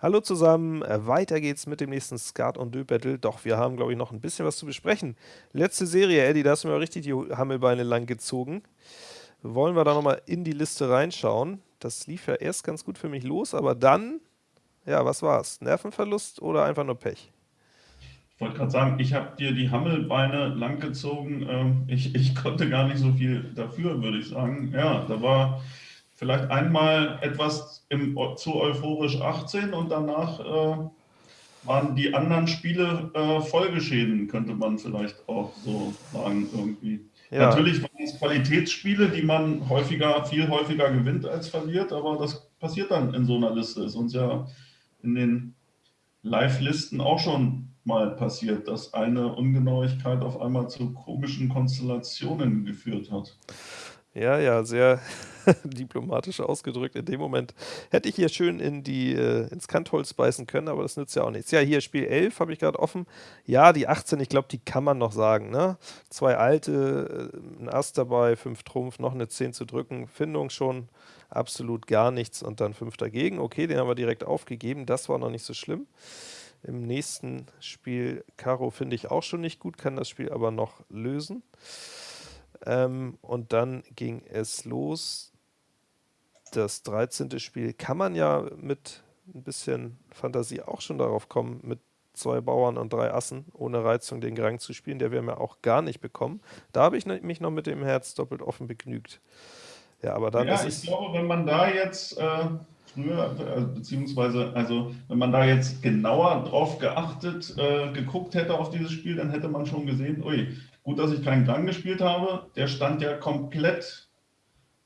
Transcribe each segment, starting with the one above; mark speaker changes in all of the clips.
Speaker 1: Hallo zusammen, äh, weiter geht's mit dem nächsten Skat und Dö Battle. Doch wir haben, glaube ich, noch ein bisschen was zu besprechen. Letzte Serie, Eddie, da hast du mir richtig die Hammelbeine lang gezogen. Wollen wir da nochmal in die Liste reinschauen? Das lief ja erst ganz gut für mich los, aber dann, ja, was war's? Nervenverlust oder einfach nur Pech?
Speaker 2: Ich wollte gerade sagen, ich habe dir die Hammelbeine lang gezogen. Ähm, ich, ich konnte gar nicht so viel dafür, würde ich sagen. Ja, da war vielleicht einmal etwas im, zu euphorisch 18 und danach äh, waren die anderen Spiele äh, Folgeschäden, könnte man vielleicht auch so sagen irgendwie. Ja. Natürlich waren es Qualitätsspiele, die man häufiger, viel häufiger gewinnt als verliert, aber das passiert dann in so einer Liste. Ist uns ja in den Live-Listen auch schon mal passiert, dass eine Ungenauigkeit auf einmal zu komischen Konstellationen geführt hat.
Speaker 1: Ja, ja, sehr diplomatisch ausgedrückt. In dem Moment hätte ich hier schön in die, äh, ins Kantholz beißen können, aber das nützt ja auch nichts. Ja, hier Spiel 11 habe ich gerade offen. Ja, die 18, ich glaube, die kann man noch sagen. Ne? Zwei alte, äh, ein Ass dabei, fünf Trumpf, noch eine 10 zu drücken. Findung schon absolut gar nichts und dann fünf dagegen. Okay, den haben wir direkt aufgegeben. Das war noch nicht so schlimm. Im nächsten Spiel Karo finde ich auch schon nicht gut, kann das Spiel aber noch lösen. Ähm, und dann ging es los. Das 13. Spiel kann man ja mit ein bisschen Fantasie auch schon darauf kommen, mit zwei Bauern und drei Assen ohne Reizung den Grang zu spielen. Der wäre mir auch gar nicht bekommen. Da habe ich mich noch mit dem Herz doppelt offen begnügt.
Speaker 2: Ja, aber dann ja, ist ich glaube, wenn man da jetzt äh, früher, äh, beziehungsweise, also wenn man da jetzt genauer drauf geachtet, äh, geguckt hätte auf dieses Spiel, dann hätte man schon gesehen, ui, Gut, dass ich keinen Gang gespielt habe. Der stand ja komplett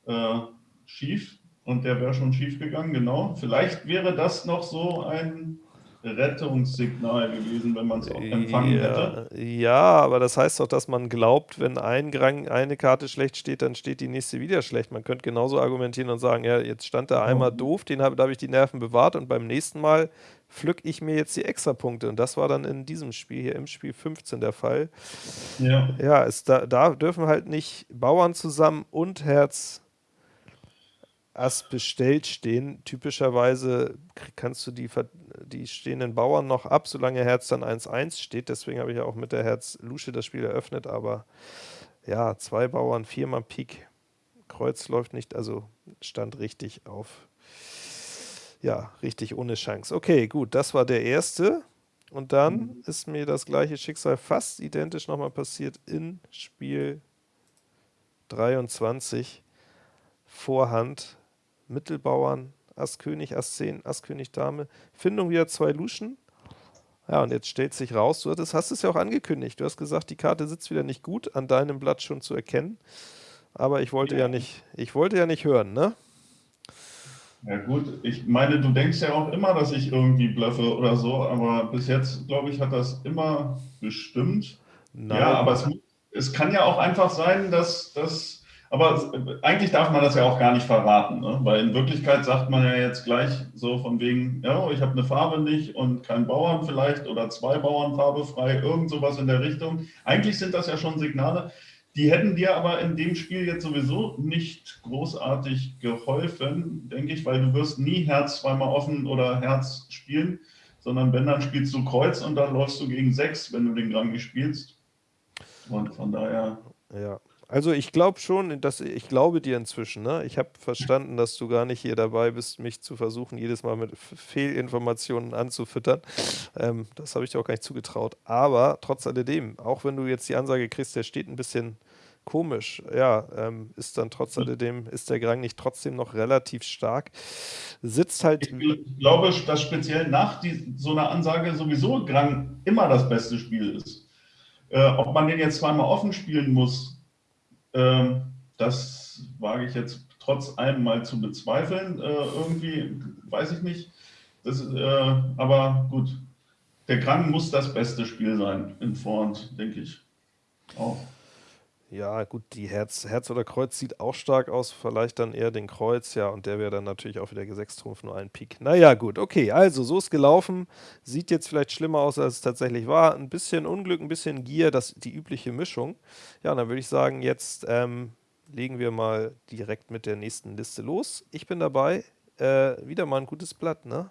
Speaker 2: äh, schief und der wäre schon schief gegangen, genau. Vielleicht wäre das noch so ein Rettungssignal gewesen, wenn man es auch empfangen
Speaker 1: ja,
Speaker 2: hätte.
Speaker 1: Ja, aber das heißt doch, dass man glaubt, wenn ein Grang, eine Karte schlecht steht, dann steht die nächste wieder schlecht. Man könnte genauso argumentieren und sagen, ja, jetzt stand da einmal doof, den habe, da habe ich die Nerven bewahrt und beim nächsten Mal pflück ich mir jetzt die Extrapunkte. Und das war dann in diesem Spiel hier im Spiel 15 der Fall. Ja, ja es, da, da dürfen halt nicht Bauern zusammen und Herz Ass bestellt stehen. Typischerweise kannst du die, die stehenden Bauern noch ab, solange Herz dann 1-1 steht. Deswegen habe ich ja auch mit der Herz Lusche das Spiel eröffnet. Aber ja, zwei Bauern, viermal Pik. Kreuz läuft nicht, also stand richtig auf. Ja, richtig ohne Chance. Okay, gut, das war der erste. Und dann ist mir das gleiche Schicksal fast identisch nochmal passiert in Spiel 23. Vorhand Mittelbauern, Ass König, Ass 10, Ass König Dame. Findung wieder zwei Luschen. Ja, und jetzt stellt sich raus, du hattest, hast es ja auch angekündigt. Du hast gesagt, die Karte sitzt wieder nicht gut, an deinem Blatt schon zu erkennen. Aber ich wollte ja, ja nicht, ich wollte ja nicht hören, ne?
Speaker 2: Ja gut, ich meine, du denkst ja auch immer, dass ich irgendwie bluffe oder so, aber bis jetzt, glaube ich, hat das immer bestimmt. Nein. Ja, aber es, es kann ja auch einfach sein, dass, dass aber eigentlich darf man das ja auch gar nicht verraten, ne? weil in Wirklichkeit sagt man ja jetzt gleich so von wegen, ja, ich habe eine Farbe nicht und kein Bauern vielleicht oder zwei Bauern farbefrei, irgend sowas in der Richtung. Eigentlich sind das ja schon Signale, die hätten dir aber in dem Spiel jetzt sowieso nicht großartig geholfen, denke ich, weil du wirst nie Herz zweimal offen oder Herz spielen, sondern wenn, dann spielst du Kreuz und dann läufst du gegen sechs, wenn du den Rang nicht spielst. Und von daher...
Speaker 1: Ja, also ich glaube schon, dass ich glaube dir inzwischen. Ne? Ich habe verstanden, dass du gar nicht hier dabei bist, mich zu versuchen, jedes Mal mit Fehlinformationen anzufüttern. Ähm, das habe ich dir auch gar nicht zugetraut. Aber trotz alledem, auch wenn du jetzt die Ansage kriegst, der steht ein bisschen komisch, ja, ähm, ist dann trotz hm. alledem, ist der Grang nicht trotzdem noch relativ stark. Sitzt halt.
Speaker 2: Ich glaube, dass speziell nach die, so einer Ansage sowieso Grang immer das beste Spiel ist. Äh, ob man den jetzt zweimal offen spielen muss, das wage ich jetzt trotz allem mal zu bezweifeln. Äh, irgendwie, weiß ich nicht. Das, äh, aber gut, der Krang muss das beste Spiel sein in Vorhand, denke ich. Auch.
Speaker 1: Ja, gut, die Herz, Herz oder Kreuz sieht auch stark aus, vielleicht dann eher den Kreuz, ja, und der wäre dann natürlich auch wieder Gesechstrumpf, nur ein Pik. Naja, gut, okay, also so ist gelaufen, sieht jetzt vielleicht schlimmer aus, als es tatsächlich war. Ein bisschen Unglück, ein bisschen Gier, das die übliche Mischung. Ja, dann würde ich sagen, jetzt ähm, legen wir mal direkt mit der nächsten Liste los. Ich bin dabei, äh, wieder mal ein gutes Blatt, ne?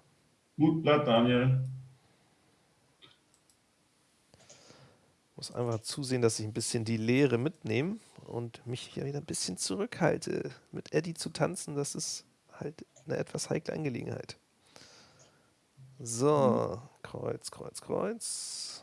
Speaker 2: Gut Blatt, Daniel.
Speaker 1: Muss einfach zusehen, dass ich ein bisschen die Leere mitnehme und mich hier wieder ein bisschen zurückhalte. Mit Eddie zu tanzen, das ist halt eine etwas heikle Angelegenheit. So, Kreuz, Kreuz, Kreuz.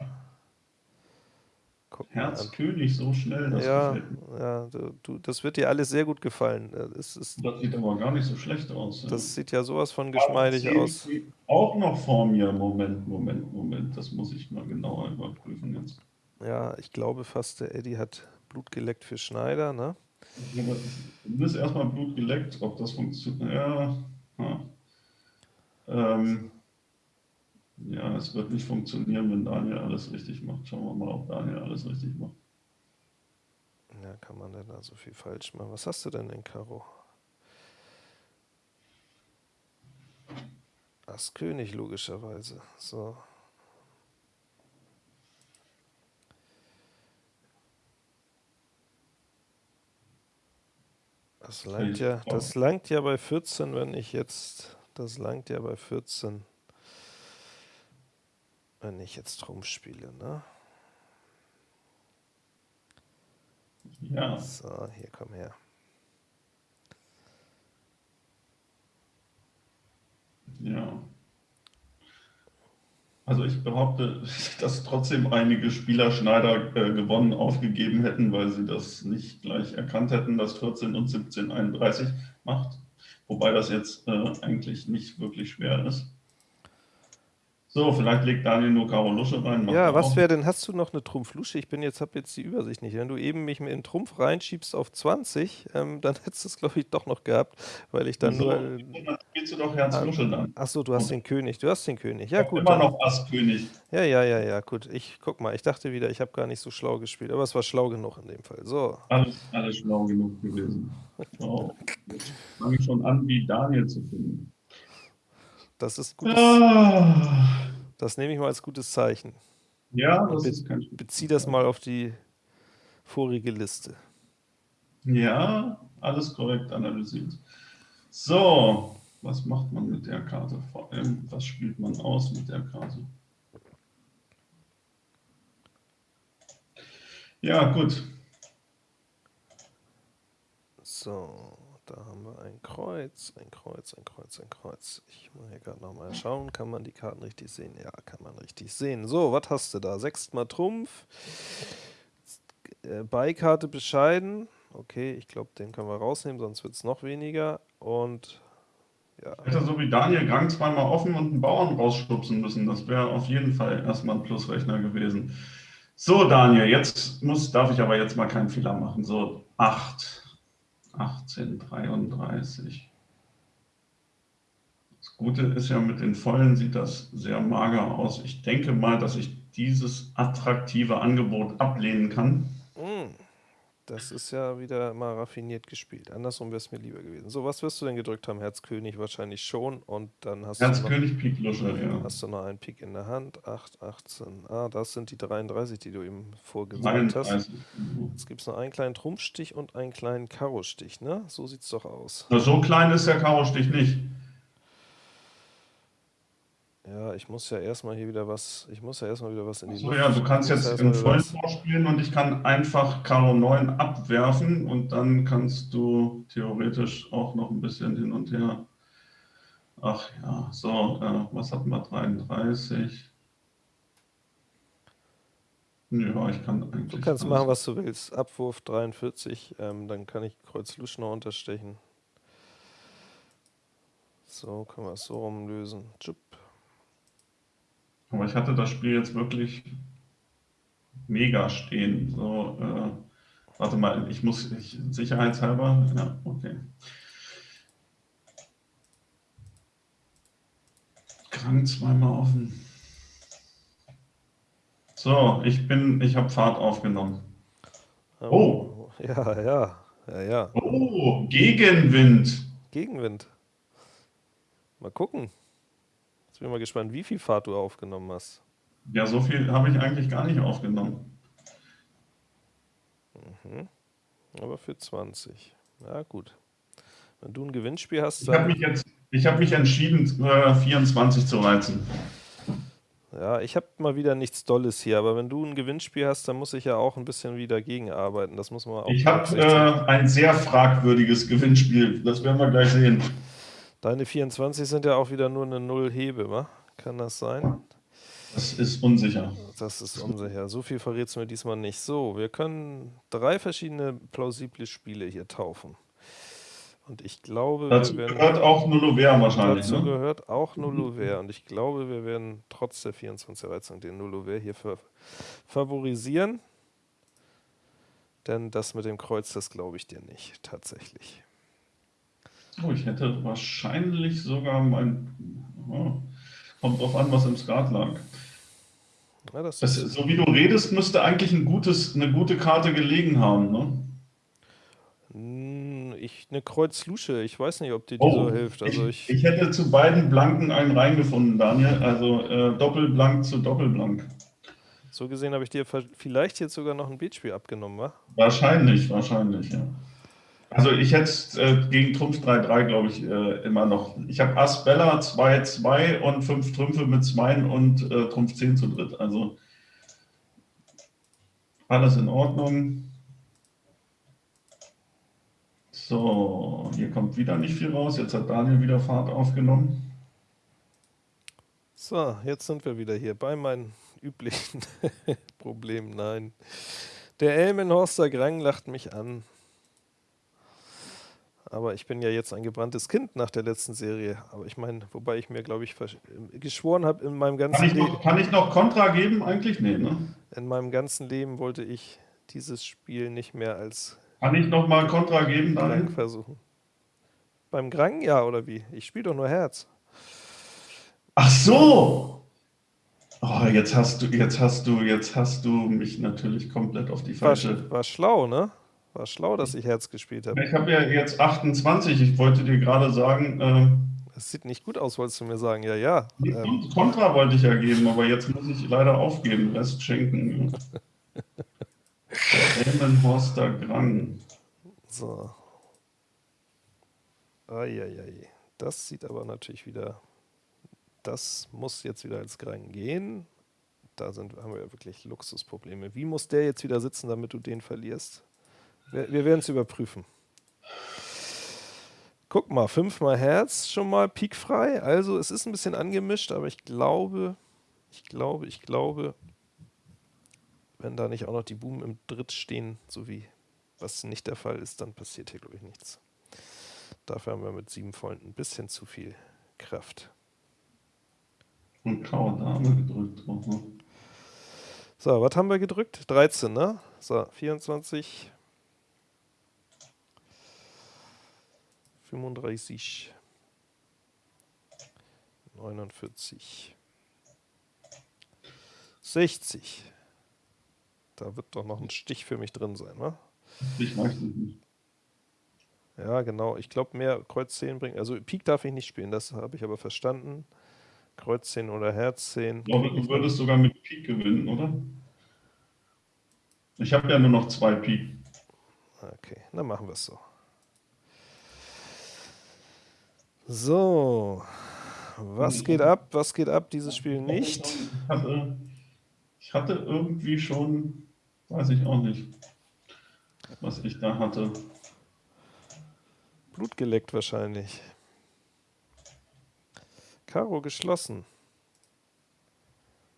Speaker 2: Guck Herz König so schnell,
Speaker 1: das ja, Ja, du, das wird dir alles sehr gut gefallen.
Speaker 2: Das, ist, das sieht aber gar nicht so schlecht aus.
Speaker 1: Das ja. sieht ja sowas von geschmeidig aus.
Speaker 2: Auch noch vor mir. Moment, Moment, Moment. Das muss ich mal genauer überprüfen jetzt.
Speaker 1: Ja, ich glaube fast, der Eddie hat Blut geleckt für Schneider, ne?
Speaker 2: Du ist erstmal Blut geleckt, ob das funktioniert. Ja. ja. Ähm, ja, es wird nicht funktionieren, wenn Daniel alles richtig macht. Schauen wir mal, ob Daniel alles richtig macht.
Speaker 1: Ja, kann man denn da so viel falsch machen? Was hast du denn in Karo? Ass König, logischerweise. So. Das langt ja, das langt ja bei 14, wenn ich jetzt, das langt ja bei 14, wenn ich jetzt rumspiele, ne?
Speaker 2: Ja.
Speaker 1: So, hier komm her.
Speaker 2: Ja. Also ich behaupte, dass trotzdem einige Spieler Schneider äh, gewonnen aufgegeben hätten, weil sie das nicht gleich erkannt hätten, dass 14 und 17 31 macht. Wobei das jetzt äh, eigentlich nicht wirklich schwer ist. So, vielleicht legt Daniel nur Karo Lusche rein.
Speaker 1: Ja, was wäre denn, hast du noch eine Trumpf-Lusche? Ich bin jetzt, habe jetzt die Übersicht nicht. Wenn du eben mich mit in Trumpf reinschiebst auf 20, ähm, dann hättest du es, glaube ich, doch noch gehabt, weil ich dann so, nur... Dann
Speaker 2: spielst du doch Herz ah, Lusche dann.
Speaker 1: Achso, du hast den König, du hast den König. Ja, gut.
Speaker 2: Immer noch Ass-König.
Speaker 1: Ja, ja, ja, ja, gut. Ich, guck mal, ich dachte wieder, ich habe gar nicht so schlau gespielt, aber es war schlau genug in dem Fall. So.
Speaker 2: Alles, alles schlau genug gewesen. So. Jetzt fange ich schon an, wie Daniel zu finden.
Speaker 1: Das ist gut. Ah. Das nehme ich mal als gutes Zeichen.
Speaker 2: Ja, das
Speaker 1: Be
Speaker 2: ist kein
Speaker 1: Bezieh das mal auf die vorige Liste.
Speaker 2: Ja, alles korrekt analysiert. So, was macht man mit der Karte? Vor allem, was spielt man aus mit der Karte? Ja, gut.
Speaker 1: So. Da haben wir ein Kreuz, ein Kreuz, ein Kreuz, ein Kreuz. Ich muss hier gerade nochmal schauen. Kann man die Karten richtig sehen? Ja, kann man richtig sehen. So, was hast du da? Sechstmal Trumpf. Äh, Beikarte bescheiden. Okay, ich glaube, den können wir rausnehmen, sonst wird es noch weniger. Und
Speaker 2: ja. Hätte so wie Daniel Gang zweimal offen und einen Bauern rausschubsen müssen. Das wäre auf jeden Fall erstmal ein Plusrechner gewesen. So, Daniel, jetzt muss, darf ich aber jetzt mal keinen Fehler machen. So, 8. 1833. Das Gute ist ja, mit den Vollen sieht das sehr mager aus. Ich denke mal, dass ich dieses attraktive Angebot ablehnen kann.
Speaker 1: Das ist ja wieder mal raffiniert gespielt. Andersrum wäre es mir lieber gewesen. So, was wirst du denn gedrückt haben? Herzkönig wahrscheinlich schon. Und dann hast
Speaker 2: Herzkönig,
Speaker 1: du noch,
Speaker 2: Pik Lusche, ja.
Speaker 1: Hast du noch einen Pik in der Hand. 8, 18. Ah, das sind die 33, die du eben vorgesagt hast. Jetzt gibt es noch einen kleinen Trumpfstich und einen kleinen Karo-Stich, ne? So sieht es doch aus.
Speaker 2: Na, so klein ist der Karo-Stich nicht.
Speaker 1: Ja, ich muss ja erstmal hier wieder was, ich muss ja erstmal wieder was in die
Speaker 2: so, Luft. ja, du kannst jetzt im vollen vorspielen und ich kann einfach Karo 9 abwerfen und dann kannst du theoretisch auch noch ein bisschen hin und her. Ach ja, so, äh, was hatten wir? 33. Ja, ich kann eigentlich.
Speaker 1: Du kannst machen, was du willst. Abwurf 43, ähm, dann kann ich Kreuz Lusch noch unterstechen. So, können wir es so rumlösen. Tschupp.
Speaker 2: Aber ich hatte das Spiel jetzt wirklich mega stehen. So, äh, warte mal, ich muss ich, sicherheitshalber. Ja, okay. Krank zweimal offen. So, ich bin, ich habe Fahrt aufgenommen.
Speaker 1: Oh. oh. Ja, ja, ja, ja.
Speaker 2: Oh, Gegenwind.
Speaker 1: Gegenwind. Mal gucken. Jetzt bin ich mal gespannt, wie viel Fahrt du aufgenommen hast.
Speaker 2: Ja, so viel habe ich eigentlich gar nicht aufgenommen.
Speaker 1: Mhm. Aber für 20. Ja, gut. Wenn du ein Gewinnspiel hast,
Speaker 2: ich habe mich, jetzt, Ich habe mich entschieden, äh, 24 zu reizen.
Speaker 1: Ja, ich habe mal wieder nichts Dolles hier, aber wenn du ein Gewinnspiel hast, dann muss ich ja auch ein bisschen wieder gegenarbeiten. Das muss man auch.
Speaker 2: Ich habe äh, ein sehr fragwürdiges Gewinnspiel. Das werden wir gleich sehen.
Speaker 1: Deine 24 sind ja auch wieder nur eine Null-Hebe, wa? Kann das sein?
Speaker 2: Das ist unsicher.
Speaker 1: Das ist unsicher. So viel verrät es mir diesmal nicht. So, wir können drei verschiedene plausible Spiele hier taufen. Und ich glaube,
Speaker 2: dazu werden, gehört auch Nullover wahrscheinlich.
Speaker 1: Dazu ne? gehört auch Nullover. Und ich glaube, wir werden trotz der 24 Reizung den Nullover hier favorisieren. Denn das mit dem Kreuz, das glaube ich dir nicht, tatsächlich.
Speaker 2: Oh, ich hätte wahrscheinlich sogar mein. Oh, kommt drauf an, was im Skat lag. Ja, das das, so wie du redest, müsste eigentlich ein gutes, eine gute Karte gelegen haben, ne?
Speaker 1: ich eine Kreuz-Lusche. Ich weiß nicht, ob dir die oh, so hilft. Also
Speaker 2: ich, ich, ich, hätte zu beiden Blanken einen reingefunden, Daniel. Also äh, Doppelblank zu Doppelblank.
Speaker 1: So gesehen habe ich dir vielleicht jetzt sogar noch ein Beatspiel abgenommen, wa?
Speaker 2: Wahrscheinlich, wahrscheinlich, ja. Also ich hätte äh, gegen Trumpf 3-3, glaube ich, äh, immer noch. Ich habe Ass Bella 2-2 und 5 Trümpfe mit 2 und äh, Trumpf 10 zu dritt. Also alles in Ordnung. So, hier kommt wieder nicht viel raus. Jetzt hat Daniel wieder Fahrt aufgenommen.
Speaker 1: So, jetzt sind wir wieder hier bei meinen üblichen Problemen. Nein. Der Elmenhorster Grang lacht mich an. Aber ich bin ja jetzt ein gebranntes Kind nach der letzten Serie. Aber ich meine, wobei ich mir, glaube ich, geschworen habe in meinem ganzen
Speaker 2: Leben. Kann ich noch Kontra geben? Eigentlich nee, ne?
Speaker 1: In meinem ganzen Leben wollte ich dieses Spiel nicht mehr als
Speaker 2: kann ich noch mal Kontra geben?
Speaker 1: Grang versuchen. Beim Grang, ja, oder wie? Ich spiele doch nur Herz.
Speaker 2: Ach so! Oh, jetzt hast du, jetzt hast du, jetzt hast du mich natürlich komplett auf die falsche.
Speaker 1: War, war schlau, ne? War schlau, dass ich Herz gespielt habe.
Speaker 2: Ich habe ja jetzt 28. Ich wollte dir gerade sagen.
Speaker 1: Äh, das sieht nicht gut aus, wolltest du mir sagen. Ja, ja.
Speaker 2: Ähm, Kontra wollte ich ja geben, aber jetzt muss ich leider aufgeben. Rest schenken. Elmenhorster Grang.
Speaker 1: So. Eieiei. Das sieht aber natürlich wieder. Das muss jetzt wieder als Grang gehen. Da sind, haben wir ja wirklich Luxusprobleme. Wie muss der jetzt wieder sitzen, damit du den verlierst? Wir, wir werden es überprüfen. Guck mal, fünfmal Herz, schon mal piekfrei. Also es ist ein bisschen angemischt, aber ich glaube, ich glaube, ich glaube, wenn da nicht auch noch die Buben im Dritt stehen, so wie was nicht der Fall ist, dann passiert hier, glaube ich, nichts. Dafür haben wir mit sieben Vollen ein bisschen zu viel Kraft.
Speaker 2: Und graue Dame gedrückt. Mhm.
Speaker 1: So, was haben wir gedrückt? 13, ne? So, 24. 35. 49. 60. Da wird doch noch ein Stich für mich drin sein, wa?
Speaker 2: Ich weiß nicht.
Speaker 1: Ja, genau. Ich glaube, mehr Kreuz 10 bringt. Also Pik darf ich nicht spielen, das habe ich aber verstanden. Kreuz 10 oder Herz 10. Ich
Speaker 2: glaube, du würdest sogar mit Pik gewinnen, oder? Ich habe ja nur noch zwei Pik.
Speaker 1: Okay, dann machen wir es so. So, was geht ab? Was geht ab? Dieses Spiel nicht.
Speaker 2: Ich hatte, ich hatte irgendwie schon Weiß ich auch nicht, was ich da hatte.
Speaker 1: Blut geleckt wahrscheinlich. Karo geschlossen.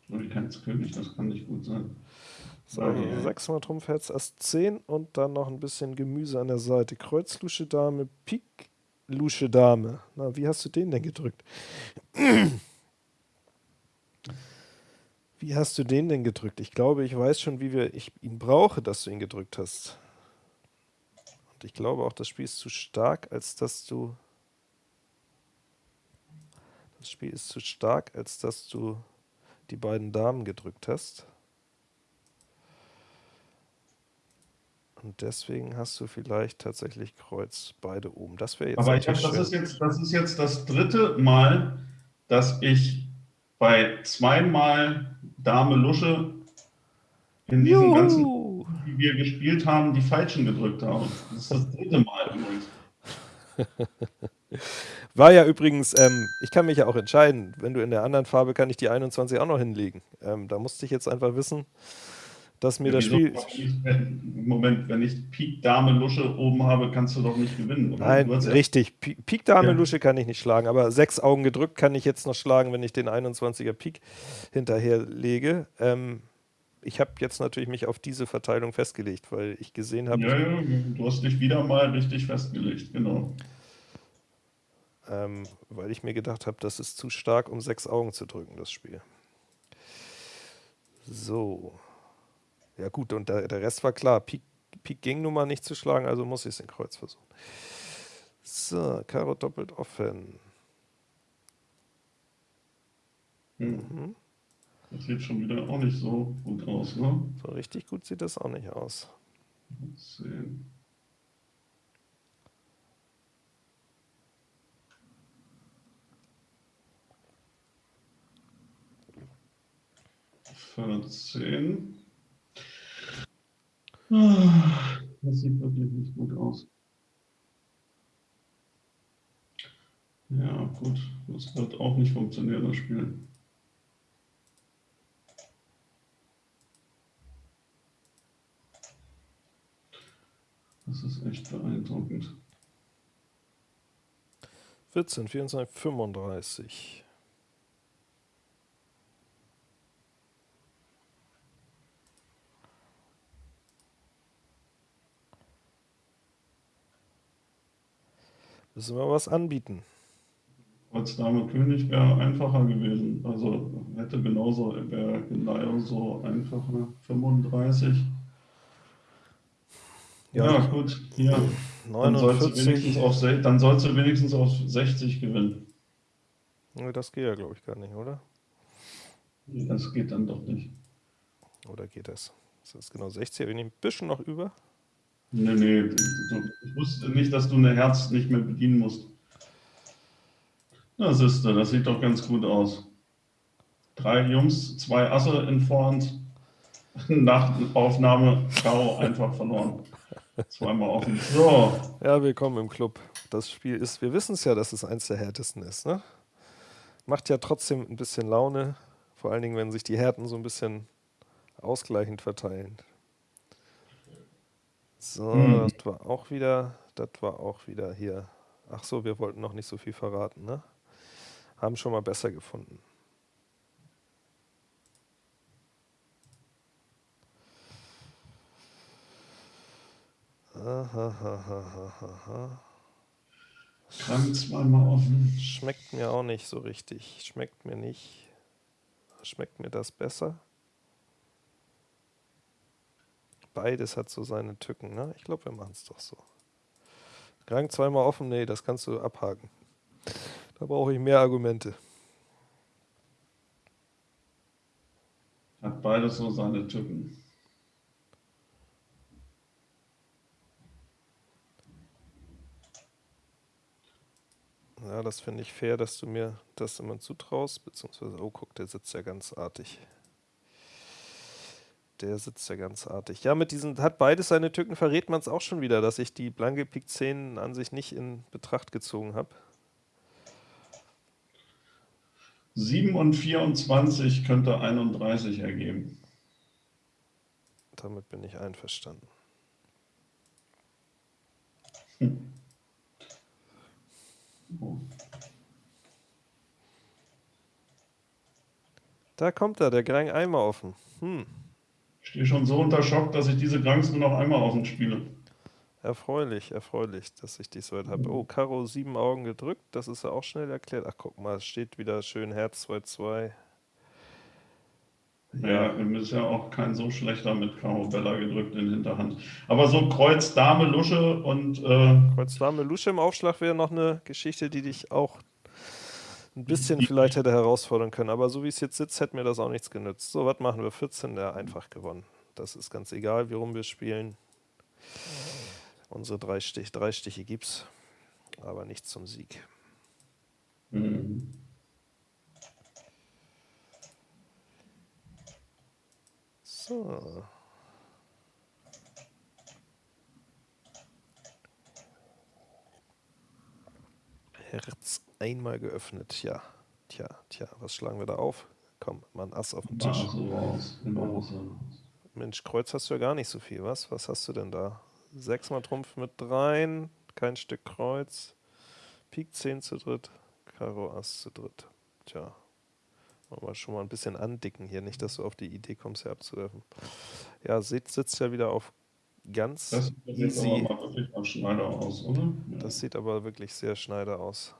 Speaker 2: König, das kann nicht gut sein.
Speaker 1: So, sechsmal Trumpf, Herz, Ass 10 und dann noch ein bisschen Gemüse an der Seite. Kreuz, Lusche, Dame, Pik, Lusche, Dame. Na, wie hast du den denn gedrückt? Wie hast du den denn gedrückt? Ich glaube, ich weiß schon, wie wir, ich ihn brauche, dass du ihn gedrückt hast. Und ich glaube auch, das Spiel ist zu stark, als dass du... Das Spiel ist zu stark, als dass du die beiden Damen gedrückt hast. Und deswegen hast du vielleicht tatsächlich Kreuz beide oben. Das wäre jetzt.
Speaker 2: Aber ich hab, das, ist jetzt, das ist jetzt das dritte Mal, dass ich bei zweimal Dame Lusche in diesen Juhu. ganzen, die wir gespielt haben, die falschen gedrückt haben. Das ist das dritte Mal übrigens.
Speaker 1: War ja übrigens, ähm, ich kann mich ja auch entscheiden, wenn du in der anderen Farbe kann ich die 21 auch noch hinlegen. Ähm, da musste ich jetzt einfach wissen, dass mir ja, das Spiel.
Speaker 2: Moment, wenn ich Pik Dame Lusche oben habe, kannst du doch nicht gewinnen.
Speaker 1: Oder? Nein, richtig. Pik Dame. Lusche kann ich nicht schlagen, aber sechs Augen gedrückt kann ich jetzt noch schlagen, wenn ich den 21er Pik hinterher lege. Ähm, ich habe jetzt natürlich mich auf diese Verteilung festgelegt, weil ich gesehen habe.
Speaker 2: Ja, ja, du hast dich wieder mal richtig festgelegt, genau.
Speaker 1: Ähm, weil ich mir gedacht habe, das ist zu stark, um sechs Augen zu drücken, das Spiel. So. Ja gut, und der, der Rest war klar. Pik, Pik ging nun mal nicht zu schlagen, also muss ich es in Kreuz versuchen. So, Karo doppelt offen.
Speaker 2: Hm. Mhm. Das sieht schon wieder auch nicht so gut aus, ne?
Speaker 1: So richtig gut sieht das auch nicht aus.
Speaker 2: Sehen. 14. Ah, das sieht wirklich nicht gut aus. Ja, gut, das wird auch nicht funktionieren, das Spiel. Das ist echt beeindruckend.
Speaker 1: 14, 24, 35. Müssen wir was anbieten.
Speaker 2: Als Dame König wäre einfacher gewesen. Also hätte genauso, wäre genauso einfacher. 35. Ja, ja gut. Hier. 49. Dann sollst, du wenigstens auf 60 gewinnen.
Speaker 1: Das geht ja, glaube ich, gar nicht, oder?
Speaker 2: Das geht dann doch nicht.
Speaker 1: Oder geht das? Das ist genau 60, wir nehmen ein bisschen noch über.
Speaker 2: Nee, nee, ich wusste nicht, dass du eine Herz nicht mehr bedienen musst. Das ist das sieht doch ganz gut aus. Drei Jungs, zwei Asse in Vorhand. Nach Aufnahme Karo einfach verloren. Zweimal offen. So.
Speaker 1: Ja, willkommen im Club. Das Spiel ist, wir wissen es ja, dass es eins der härtesten ist. Ne? Macht ja trotzdem ein bisschen Laune. Vor allen Dingen, wenn sich die Härten so ein bisschen ausgleichend verteilen. So, hm. das war auch wieder, das war auch wieder hier. Ach so, wir wollten noch nicht so viel verraten, ne? Haben schon mal besser gefunden.
Speaker 2: Krank zweimal offen.
Speaker 1: Schmeckt mir auch nicht so richtig. Schmeckt mir nicht. Schmeckt mir das besser? Beides hat so seine Tücken. Ne? Ich glaube, wir machen es doch so. Rang zweimal offen, nee, das kannst du abhaken. Da brauche ich mehr Argumente.
Speaker 2: Hat beides so seine Tücken.
Speaker 1: Ja, das finde ich fair, dass du mir das immer zutraust, beziehungsweise, oh, guck, der sitzt ja ganz artig. Der sitzt ja ganz artig. Ja, mit diesen, hat beides seine Tücken, verrät man es auch schon wieder, dass ich die blanke Pik 10 an sich nicht in Betracht gezogen habe.
Speaker 2: 7 und 24 könnte 31 ergeben.
Speaker 1: Damit bin ich einverstanden.
Speaker 2: Hm. Oh.
Speaker 1: Da kommt er, der Grang Eimer offen. Hm.
Speaker 2: Ich stehe schon so unter Schock, dass ich diese Granks nur noch einmal offen spiele.
Speaker 1: Erfreulich, erfreulich, dass ich dich so weit habe. Oh, Karo sieben Augen gedrückt, das ist ja auch schnell erklärt. Ach, guck mal, es steht wieder schön Herz 2-2.
Speaker 2: Ja, ja ist ja auch kein so schlechter mit Karo Bella gedrückt in Hinterhand. Aber so Kreuz, Dame, Lusche und. Äh
Speaker 1: Kreuz, Dame, Lusche im Aufschlag wäre noch eine Geschichte, die dich auch ein bisschen vielleicht hätte herausfordern können. Aber so wie es jetzt sitzt, hätte mir das auch nichts genützt. So, was machen wir? 14, der einfach gewonnen. Das ist ganz egal, wie rum wir spielen. Unsere drei, Stich, drei Stiche gibt's, aber nicht zum Sieg. Mhm. So. Herz einmal geöffnet. Ja, tja, tja, was schlagen wir da auf? Komm, mal ein Ass auf den Tisch.
Speaker 2: Oh.
Speaker 1: Mensch, Kreuz hast du ja gar nicht so viel, was? Was hast du denn da? Sechsmal Trumpf mit dreien, kein Stück Kreuz, Pik 10 zu dritt, Karo Ass zu dritt. Tja, wollen wir schon mal ein bisschen andicken hier, nicht, dass du auf die Idee kommst, hier abzuwerfen. Ja, sitzt, sitzt ja wieder auf ganz
Speaker 2: das easy. Sieht aber wirklich mal Schneider aus.
Speaker 1: Das sieht aber wirklich sehr Schneider aus.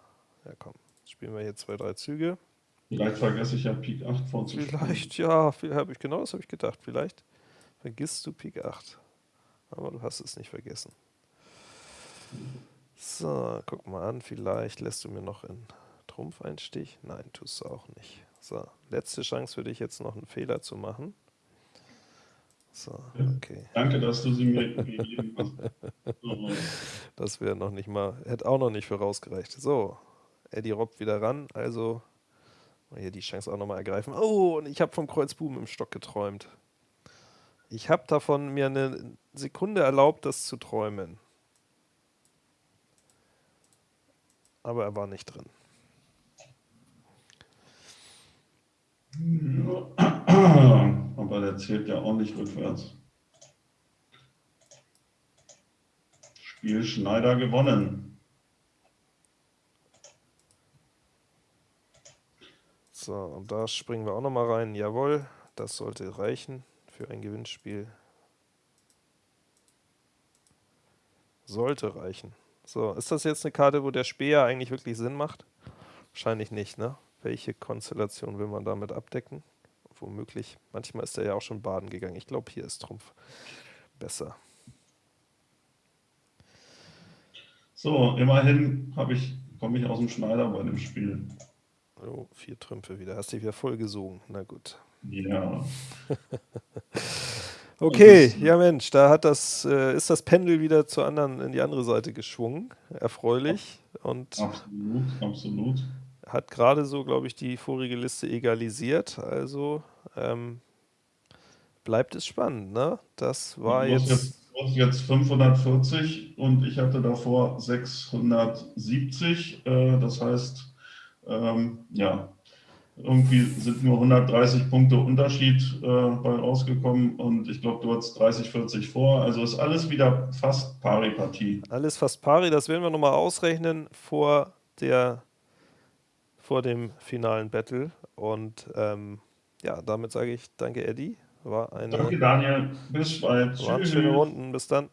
Speaker 1: Ja, komm, spielen wir hier zwei, drei Züge.
Speaker 2: Vielleicht vergesse ich ja Pik 8 vorzuspielen.
Speaker 1: Vielleicht, ja, habe ich genau das habe ich gedacht. Vielleicht vergisst du Pik 8. Aber du hast es nicht vergessen. So, guck mal an, vielleicht lässt du mir noch in Trumpf einen Stich. Nein, tust du auch nicht. So, letzte Chance für dich jetzt noch einen Fehler zu machen. So, okay.
Speaker 2: Danke, dass du sie mir gegeben hast.
Speaker 1: das wäre noch nicht mal, hätte auch noch nicht vorausgereicht. So, Eddie Robb wieder ran, also hier die Chance auch nochmal ergreifen. Oh, und ich habe vom Kreuzbuben im Stock geträumt. Ich habe davon mir eine Sekunde erlaubt, das zu träumen. Aber er war nicht drin.
Speaker 2: Aber der zählt ja nicht rückwärts. Spiel Schneider gewonnen.
Speaker 1: So, und da springen wir auch nochmal rein. Jawohl, das sollte reichen für ein Gewinnspiel. Sollte reichen. So, ist das jetzt eine Karte, wo der Speer eigentlich wirklich Sinn macht? Wahrscheinlich nicht, ne? Welche Konstellation will man damit abdecken? Womöglich. Manchmal ist er ja auch schon baden gegangen. Ich glaube, hier ist Trumpf besser.
Speaker 2: So, immerhin ich, komme ich aus dem Schneider bei dem Spiel.
Speaker 1: Oh, vier Trümpfe wieder. Hast dich wieder voll gesogen. Na gut.
Speaker 2: Ja.
Speaker 1: okay, ja Mensch, da hat das, äh, ist das Pendel wieder zur anderen, in die andere Seite geschwungen. Erfreulich. Und
Speaker 2: absolut, absolut
Speaker 1: hat gerade so, glaube ich, die vorige Liste egalisiert. Also ähm, bleibt es spannend, ne? Das war jetzt,
Speaker 2: jetzt, jetzt 540 und ich hatte davor 670. Äh, das heißt, ähm, ja, irgendwie sind nur 130 Punkte Unterschied äh, bei rausgekommen und ich glaube, du hattest 30, 40 vor. Also ist alles wieder fast Pari-Partie.
Speaker 1: Alles fast Pari, das werden wir nochmal ausrechnen vor der vor dem finalen Battle. Und ähm, ja, damit sage ich danke, Eddie. War eine,
Speaker 2: danke, Daniel. Bis bald.
Speaker 1: Waren schöne Runden. Bis dann.